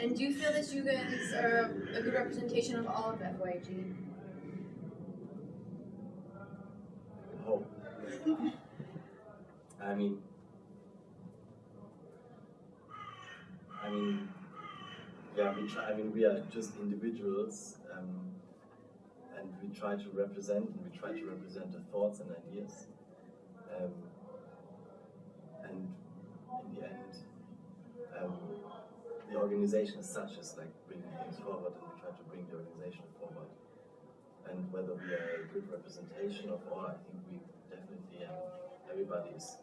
And do you feel that you guys are a good representation of all of FYG? Hope. I mean, I mean, yeah, we try. I mean, we are just individuals, um, and we try to represent, and we try to represent the thoughts and ideas. Um, and in the end, um, the organization as such is like bringing things forward, and we try to bring the organization forward. And whether we are a good representation of all, I think we definitely um, everybody is,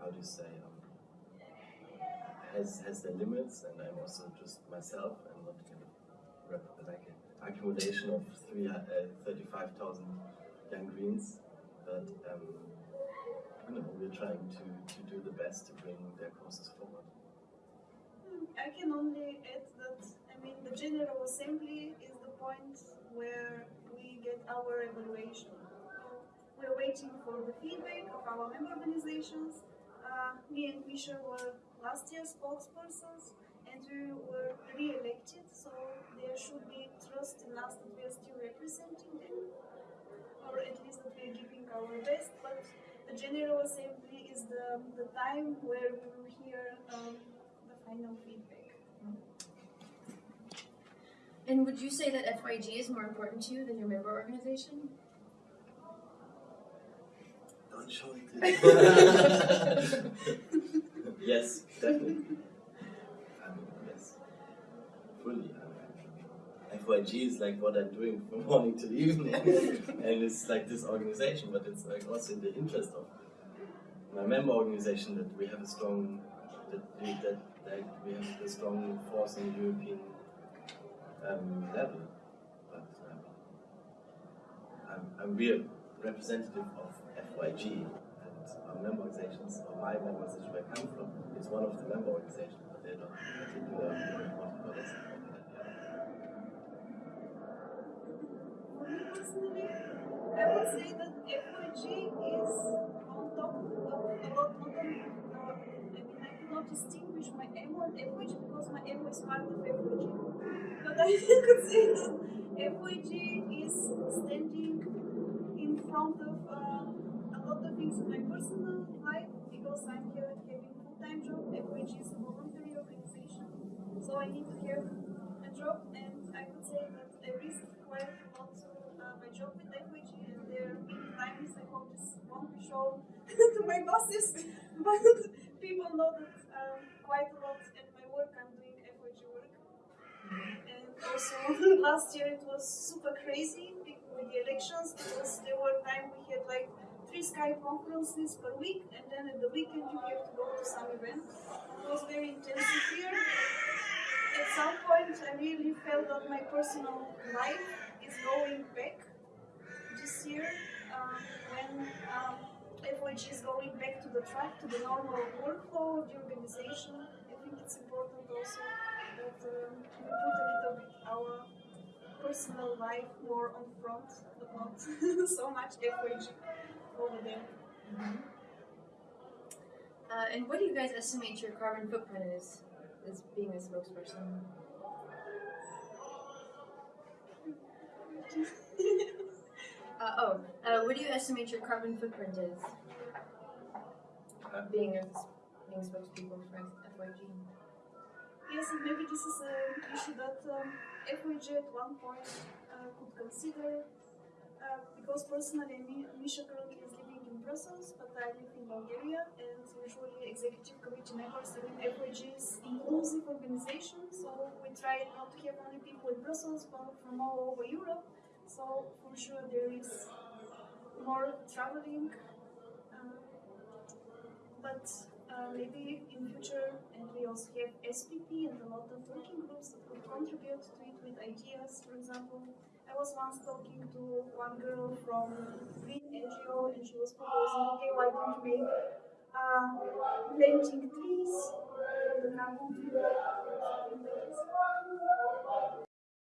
how do you say, um, has has their limits, and I'm also just myself. I'm not kind of like an accumulation of uh, thirty-five thousand young greens, but um, you know we're trying to, to do the best to bring their causes forward. I can only add that I mean the General Assembly is the point where we get our evaluation. We're waiting for the feedback of our member organizations. Uh, me and Misha were last year's spokespersons and we were re-elected, so there should be trust in us that we are still representing them, or at least that we are giving our best. But the General Assembly is the, the time where we will hear um, the final feedback. And would you say that FYG is more important to you than your member organization? Don't show it. yes, definitely. I mean, yes, fully. I FYG is like what I'm doing from morning to evening, and it's like this organization, but it's like also in the interest of my member organization that we have a strong that we, that like we have a strong force in the European um, level. But um, I'm, I'm real representative of FYG and our member organizations, or my member organization where I come from, is one of the member organizations, but they're not particularly important or less important than the other. I would say that I could say that FYG is standing in front of uh, a lot of things in my personal life because I'm here having a full-time job. FYG is a voluntary organization, so I need to have a job and I would say that I risk quite a lot uh, my job with FYG and there been times I hope this won't be shown to my bosses, but people know that um, quite a lot at my work I'm doing FYG work. And also last year it was super crazy with the elections because there were times we had like three Skype conferences per week and then at the weekend you have to go to some event. It was very intensive here. At some point I really felt that my personal life is going back this year um, when um, FYG is going back to the track, to the normal workflow of the organization. I think it's important also that um, we put a little bit our personal life more on front, but not so much FYG over there. Uh, and what do you guys estimate your carbon footprint is, as being a spokesperson? Uh, oh, uh, what do you estimate your carbon footprint is? Being a being spokespeople for FYG. Yes, and maybe this is an issue that um, FYG at one point uh, could consider. Uh, because personally, Misha currently is living in Brussels, but I live in Bulgaria, and usually executive committee members are in FYG's inclusive organization, so we try not to have only people in Brussels, but from all over Europe. So for sure there is more traveling, uh, but uh, maybe in future, and we also have SPP and a lot of working groups that could contribute to it with ideas. For example, I was once talking to one girl from Green NGO, and she was proposing, okay, why don't we uh, planting trees the